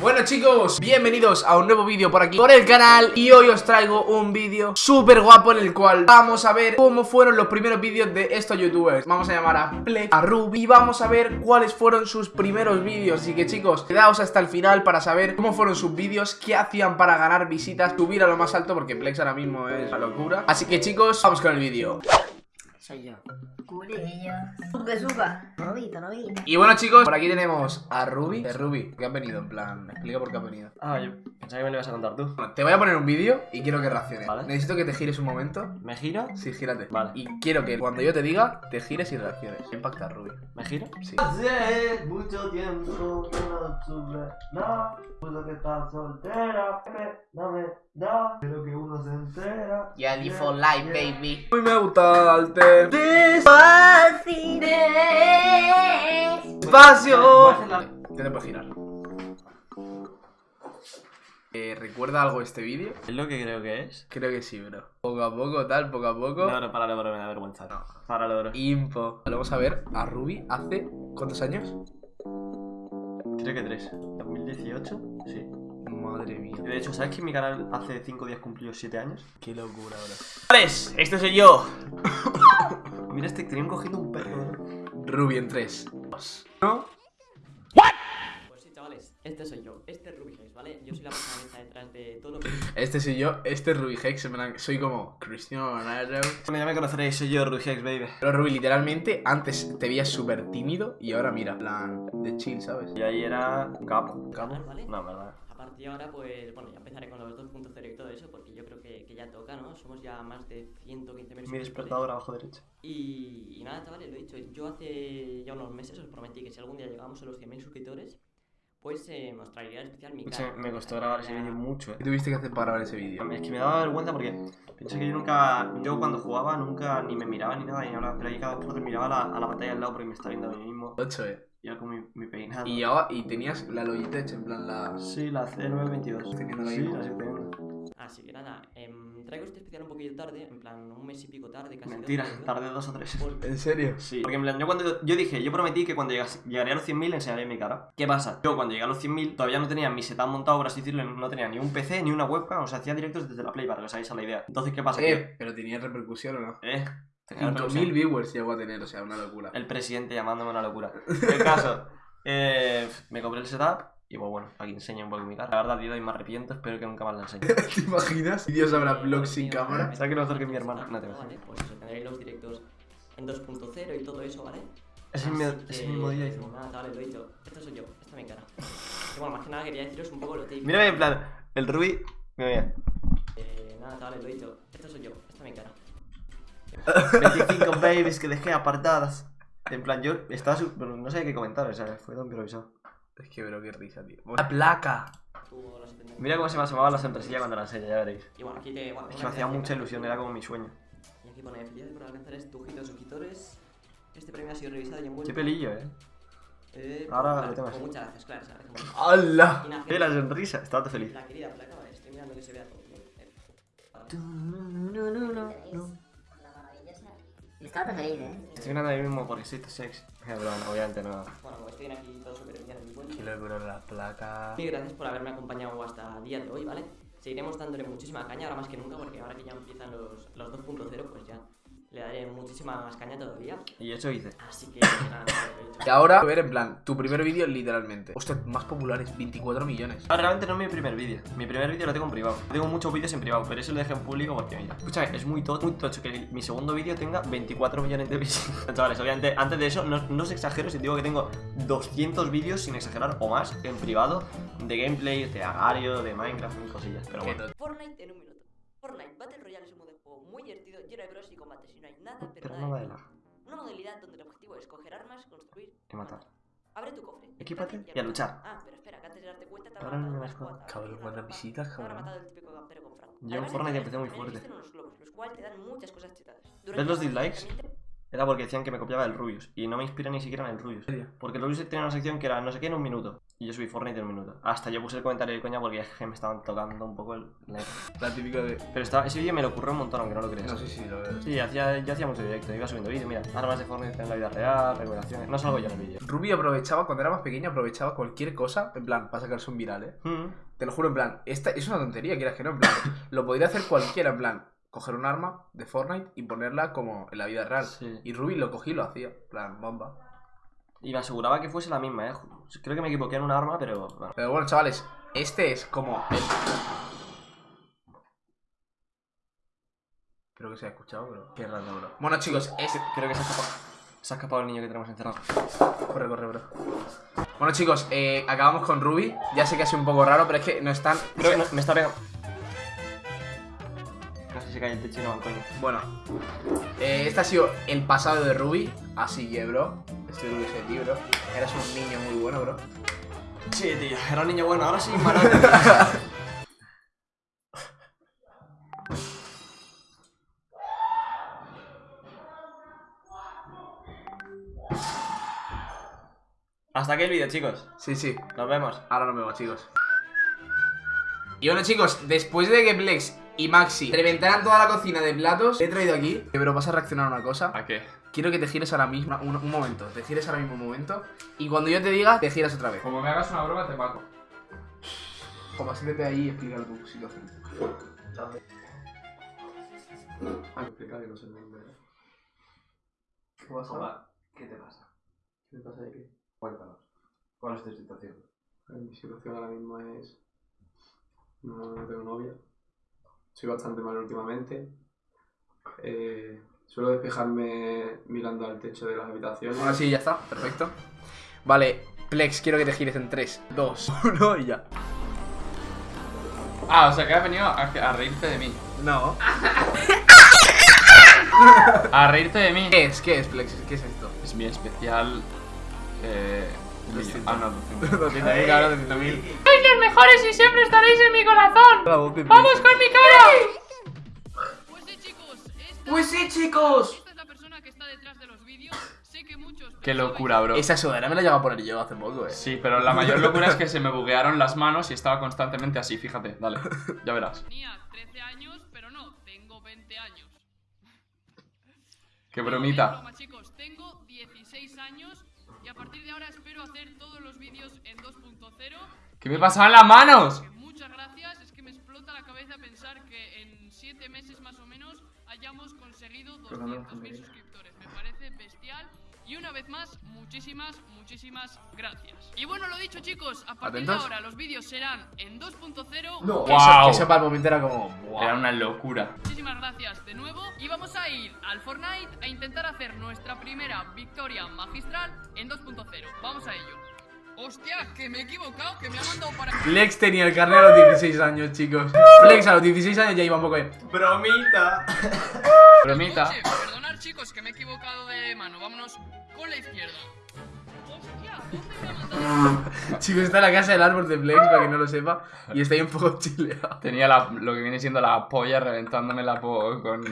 Bueno chicos, bienvenidos a un nuevo vídeo por aquí por el canal Y hoy os traigo un vídeo súper guapo en el cual vamos a ver cómo fueron los primeros vídeos de estos youtubers. Vamos a llamar a Plex, a Ruby y vamos a ver cuáles fueron sus primeros vídeos. Así que chicos, quedaos hasta el final para saber cómo fueron sus vídeos Qué hacían para ganar visitas, subir a lo más alto porque Plex ahora mismo es la locura. Así que chicos, vamos con el vídeo Soy yo. Culillo. Sube, suba. Novito, novito. Y bueno chicos, por aquí tenemos a Ruby eh, Ruby, ¿qué has venido? En plan, explica por qué has venido Ah, yo pensaba que me lo ibas a contar tú. Bueno, Te voy a poner un vídeo y quiero que reacciones Vale. Necesito que te gires un momento ¿Me giro? Sí, gírate. Vale. Y quiero que cuando yo te diga, te gires y reacciones. ¿Qué impacta, Ruby? ¿Me giro? Sí. Hace mucho tiempo que no sube nada, puso que está soltera, no me da, pero que uno se entera. Yeah, Yeah, for life, yeah. baby. Muy me gusta el te. Fácil. Despacio. ¿Qué te puedes girar? Eh, ¿Recuerda algo este vídeo? ¿Es lo que creo que es? Creo que sí, bro. Poco a poco, tal, poco a poco. No, no, páralo, bro, me da vergüenza. No. Páralo, bro. Info. Vamos a ver a Ruby hace. ¿Cuántos años? Creo que tres. ¿2018? Sí. Madre mía. De hecho, ¿sabes que mi canal hace 5 días cumplió 7 años? Qué locura, bro. ¡Este soy yo! Mira, este tenían cogiendo un perro, bro. Ruby en 3. 2. ¿No? Pues sí, chavales, este soy yo, este es Ruby Hex, ¿vale? Yo soy la persona que está detrás de todo lo que... Este soy yo, este es Ruby Hex. Soy como Cristiano Ronaldo. Bueno, ya me conoceréis, soy yo, Rugex, baby. Pero Ruby, literalmente, antes te veías súper tímido y ahora mira, en plan de chill, ¿sabes? Y ahí era un capo. ¿Un capo? ¿Vale? No, verdad. Partir de ahora, pues, bueno, ya empezaré con los 2.0 y todo eso, porque yo creo que, que ya toca, ¿no? Somos ya más de 115.000 Mi despertador abajo derecho. Y, y nada, chavales, lo he dicho, yo hace ya unos meses os prometí que si algún día llegamos a los 100.000 suscriptores, pues eh, os traería en especial mi cara. me costó grabar ese vídeo mucho, eh. ¿Qué tuviste que hacer para grabar ese vídeo? Es que me daba vergüenza porque pienso que yo nunca, yo cuando jugaba nunca ni me miraba ni nada, y ahora, pero ahí cada vez que miraba a la, a la pantalla al lado porque me estaba viendo a mí mismo. 8, eh. Y yo con mi, mi peinado. Y, ahora- y tenías la Logitech, en plan la... Sí, la C922. Teniendo la Sí, la estoy teniendo. Así que nada, em, traigo este especial un poquito tarde, en plan un mes y pico tarde, casi dos Mentira, meses, tardé dos o tres. porque- ¿En serio? Sí, porque en plan, yo cuando yo dije, yo prometí que cuando llegase- llegaría a los 100.000 enseñaría mi cara. ¿Qué pasa? Yo cuando llegué a los 100.000 todavía no tenía mi setup montado, por así decirlo, no tenía ni un PC ni una webcam, o sea, hacía directos desde la Play para que os hagáis a la idea. Entonces, ¿qué pasa? Eh, pero tenía repercusión o no? Eh, tenía 5.000 repercusión. viewers llegó a tener, o sea, una locura. el presidente llamándome una locura. El caso, eh, me compré el setup y pues bueno, aquí enseño un poco mi cara. La verdad, tío, y me arrepiento, espero que nunca más la enseñe. ¿Te imaginas? Dios habrá vlogs sin cámara. ¿Sabes que lo mejor que mi hermana? No te Vale, pues eso, tendréis los directos en 2.0 y todo eso, ¿vale? Ese, Así mi- que, ese mismo día. Nada, chavales, lo he dicho. Esto soy yo, esta es mi cara. Y bueno, más que nada quería deciros un poco lo típico. Mírame en plan, el Ruby. Mira, mira. Eh, nada, chavales, lo he dicho. Esto soy yo, esta es mi cara. 25 babies que dejé apartadas. En plan, yo estaba. su- bueno, no sé qué comentar, o sea, fue todo improvisado. Es que, bro, qué risa, tío. La placa. Mira cómo se me asomaban las empresillas cuando la enseño, ya veréis. Y bueno, aquí te. Bueno, Es que me hacía mucha ilusión, era como mi sueño. Y aquí pone felicidades por alcanzar este ojito de suscriptores. Este premio ha sido revisado y envuelto. Qué pelillo, eh. Eh, Ahora pues, lo tengo así. muchas gracias, claro. ¿sabes? Como- ¡Hala! Mira la sonrisa, estaba feliz. La querida placa, vale, estoy mirando que se vea todo. Eh, vale. La maravillosa. Estaba tan feliz, ¿eh? Estoy mirando ahí mismo porque soy sex. Eh, pero bueno, obviamente no. Bueno, pues estoy aquí locura la placa. Gracias por haberme acompañado hasta el día de hoy, ¿vale? Seguiremos dándole muchísima caña, ahora más que nunca, porque ahora que ya empiezan los, los 2.0, pues ya le daré muchísima más caña todavía. Y eso hice. Así que nada, lo he dicho. Y ahora, a ver, en plan, tu primer vídeo literalmente. Ostras, más populares, 24 millones. Ah, realmente no es mi primer vídeo. Mi primer vídeo lo tengo en privado. Tengo muchos vídeos en privado, pero eso lo dejé en público porque, mira, escúchame, es muy, to muy tocho que mi segundo vídeo tenga 24 millones de visitas. Chavales, obviamente, antes de eso, no, no os exagero si digo que tengo 200 vídeos, sin exagerar, o más, en privado, de gameplay, de agario, de Minecraft y cosillas. Pero bueno. Fortnite en un minuto. Fortnite Battle Royale es un modo de juego muy divertido, lleno de bros y combates y no hay nada, pero Pero nada nada de lag. Una modalidad donde el objetivo es coger armas, construir Y matar. Abre tu cofre. Equípate y a luchar. Ah, pero espera, que antes de darte cuenta te no matado me una das cuenta. squad. Cabrón, cuántas visitas, cabrón. matado el típico campero con Franco. Yo en Fortnite empecé muy fuerte. existen unos globos, los cuales te dan muchas cosas chetadas. ¿Ves los dislikes? Era porque decían que me copiaba el Rubius. Y no me inspira ni siquiera en el Rubius. Porque el Rubius tenía una sección que era no sé qué en un minuto. Y yo subí Fortnite en un minuto. Hasta yo puse el comentario de coña porque es que me estaban tocando un poco el... la- típica de. Pero estaba, ese vídeo me lo ocurrió un montón, aunque no lo creas. No, sí, sí, lo veo. Sí, hacía, yo hacía mucho directo, iba subiendo vídeos, mira, armas de Fortnite en la vida real, revelaciones, no salgo yo en el vídeo. Ruby aprovechaba, cuando era más pequeño, aprovechaba cualquier cosa, en plan, para sacarse un viral, ¿eh? Mm. Te lo juro, en plan, esta es una tontería, quieras que no, en plan, lo podría hacer cualquiera, en plan, coger un arma de Fortnite y ponerla como en la vida real. Sí. Y Ruby lo cogí y lo hacía, en plan, bomba. Y me aseguraba que fuese la misma, eh. Creo que me equivoqué en un arma, pero bueno. Pero bueno, chavales, este es como el... Creo que se ha escuchado, pero... Qué raro, bro. Bueno, chicos, este... Creo que se ha escapado. Se ha escapado el niño que tenemos encerrado. Corre, corre, bro. Bueno, chicos, eh, acabamos con Ruby. Ya sé que ha sido un poco raro, pero es que no están... Creo que no- me está pegando. Casi se cae el techo y no coño. Bueno, eh, este ha sido el pasado de Ruby. Así que, bro, estoy orgulloso de ti, bro. Eras un niño muy bueno, bro. Sí, tío, era un niño bueno, ahora sí, malo. Hasta aquí el vídeo, chicos. Sí, sí. Nos vemos. Ahora nos vemos, chicos. Y bueno, chicos, después de que Plex y Maxi reventaran toda la cocina de platos, he traído aquí. Pero vas a reaccionar a una cosa. ¿A qué? Quiero que te gires ahora mismo, un, un momento. Te gires ahora mismo un momento. Y cuando yo te diga, te giras otra vez. Como me hagas una broma, te mato. Como siéntete ahí y explicar tu situación. Ah, explica que no sé. ¿Qué pasa? Hola, ¿qué te pasa? ¿Qué pasa de qué? Cuéntanos. ¿Cuál es tu situación? Mi situación ahora mismo es. No, no tengo novia. Soy bastante mal últimamente. Eh, suelo despejarme mirando al techo de las habitaciones. Ahora sí, ya está. Perfecto. Vale, Plex, quiero que te gires en 3, 2, 1 y ya. Ah, o sea que has venido a, a reírte de mí. No. A reírte de mí. ¿Qué es? ¿Qué es, Plex? ¿Qué es esto? Es mi especial. Eh. Ah, no, 200. 200.000 ahora 200.000. los mejores y siempre estaréis en mi corazón. ¡Vamos con mi cara! Pues sí, chicos. esta es la persona que está detrás de los vídeos. Sé que muchos. Qué locura, bro. Esa sudadera me la llegado a poner yo hace poco, eh. Sí, pero la mayor locura es que se me buguearon las manos y estaba constantemente así, fíjate, dale, ya verás. Tenía 13 años, pero no, tengo 20 años. Qué bromita. broma, chicos. Tengo 16 años y a partir de ahora espero hacer todos los vídeos en 2.0. ¿Qué me pasaban las manos? 200.000 suscriptores. Me parece bestial. Y una vez más, muchísimas, muchísimas gracias. Y bueno, lo dicho, chicos, a partir ¿Atentos? de ahora los vídeos serán en 2.0. No, Guau. eso, eso para el momento era como. Era una locura. Muchísimas gracias de nuevo y vamos a ir al Fortnite a intentar hacer nuestra primera victoria magistral en 2.0. Vamos a ello. Hostia, que me he equivocado, que me ha mandado para... Flex tenía el carnet a los 16 años, chicos. Flex a los 16 años ya iba un poco de. ¡Bromita! Bromita. Perdonad chicos, que me he equivocado de mano. Vámonos con la izquierda. Hostia, ¿dónde me ha mandado? Chicos, está en la casa del árbol de Flex, para que no lo sepa. Y está ahí un poco chileado. Tenía la- lo que viene siendo la polla reventándome la po con,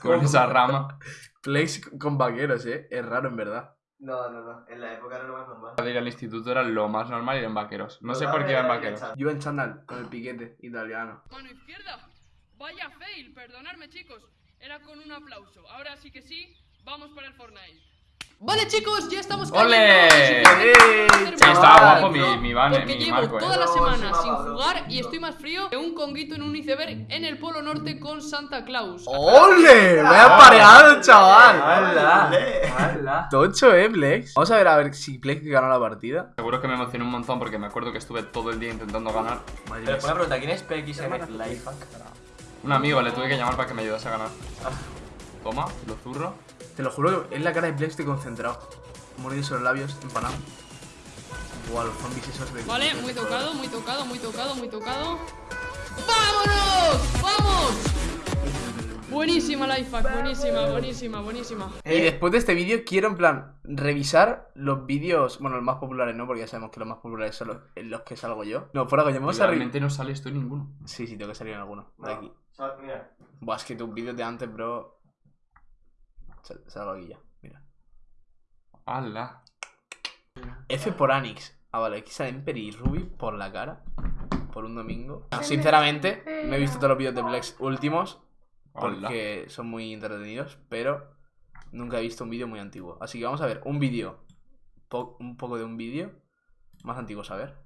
con esa rama. Flex con vaqueros, eh. Es raro, en verdad. No, no, no. En la época era lo más normal. De ir al instituto era lo más normal ir en vaqueros. No sé por qué iba en vaqueros. Yo en chándal, con el piquete italiano. Mano izquierda. Vaya fail, perdonadme chicos. Era con un aplauso. Ahora sí que sí, vamos para el Fortnite. Vale chicos, ya estamos ¡Ole! ¡Eh, Sí, chaval! estaba guapo mi, mi van, Porque mi llevo marco, toda eh. la No, semana sí, sin jugar y estoy más frío que un conguito en un iceberg en el Polo Norte con Santa Claus. ¡Ole! ¡Vaya pareado, chaval! ¡Hala! ¡Hala! Tocho, eh, Flex. Vamos a ver a ver si Flex gana la partida. Seguro que me emocioné un montón porque me acuerdo que estuve todo el día intentando ganar. Madre Pero una pregunta, ¿quién es PXM Lifehack? Un amigo le tuve que llamar para que me ayudase a ganar. Toma, lo zurro. Te lo juro que es la cara de Flex estoy concentrado. Mordiéndose los labios, empanado. Buah, los zombies esos de. Vale, muy tocado, muy tocado, muy tocado, muy tocado. ¡Vámonos! ¡Vamos! Buenísima Lifehack, buenísima, buenísima, buenísima. Y después de este vídeo quiero, en plan, revisar los vídeos. Bueno, los más populares no, porque ya sabemos que los más populares son los, en los que salgo yo. No, fuera coño, vamos a. Realmente no sale esto en ninguno. Sí, sí, tengo que salir en alguno. De aquí. Buah, es que tus vídeos de antes, bro. Sal- Salgo aquí ya, mira. ¡Hala! F por Anix. Ah, vale, aquí salen Peri y Ruby por la cara. Por un domingo. Sinceramente, me he visto todos los vídeos de Plex últimos. Porque son muy entretenidos. Pero nunca he visto un vídeo muy antiguo. Así que vamos a ver un vídeo. po- un poco de un vídeo. Más antiguo, a ver.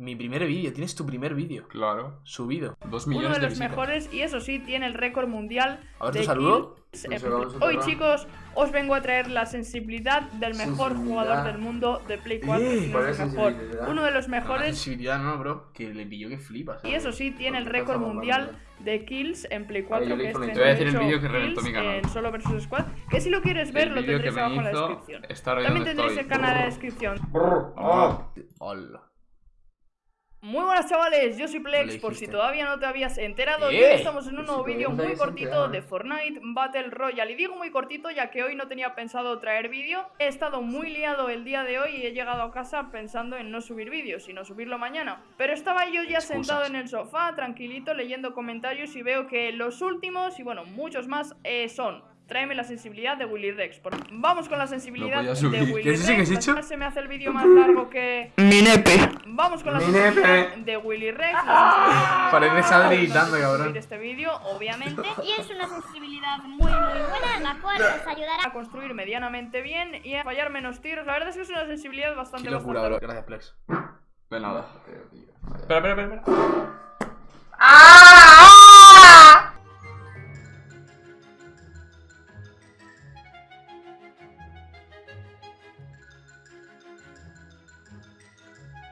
Mi primer vídeo. Tienes tu primer vídeo. Claro. Subido. Dos Uno millones de de, los visitas. mejores y eso sí, tiene el récord mundial A ver de tu saludo. kills en- vamos a Hoy chicos, os vengo a traer la sensibilidad del mejor Sensibilidad. jugador del mundo de Play 4. Eh, si no ¿cuál es mejor. sensibilidad? Uno de los mejores sensibilidad no, bro. Que le pilló que flipas. y eso sí, tiene el récord mundial de kills en Play yo 4 le que es una- 38 Te voy a decir el vídeo que reventó mi kills canal. en Solo vs Squad. Que si lo quieres ver, El lo tendréis abajo en la descripción. También tendréis estoy. el canal en la descripción. Ah. Hola. Muy buenas chavales, yo soy Plex, le por si todavía no te habías enterado, y hoy estamos en un nuevo si vídeo muy cortito enterado. de Fortnite Battle Royale. Y digo muy cortito ya que hoy no tenía pensado traer vídeo, he estado muy liado el día de hoy y he llegado a casa pensando en no subir vídeo, sino subirlo mañana. Pero estaba yo ya Excusas. sentado en el sofá, tranquilito, leyendo comentarios y veo que los últimos, y bueno, muchos más, eh, son... Tráeme la sensibilidad de Willy Rex. Por- Vamos con la sensibilidad de. Willy ¿Qué es eso que has Rex. hecho? Se me hace el vídeo más largo que... Mi nepe. Vamos con la Mi sensibilidad nepe. de Willy Rex. sensibilidad Parece Sadri gritando, cabrón. este vídeo, obviamente, Y es una sensibilidad muy, muy buena, la cual os ayudará a construir medianamente bien y a fallar menos tiros. La verdad es que es una sensibilidad bastante, Qué locura, bro. bastante Gracias, Plex. De nada. Espera, espera, espera. espera. ¡Ah!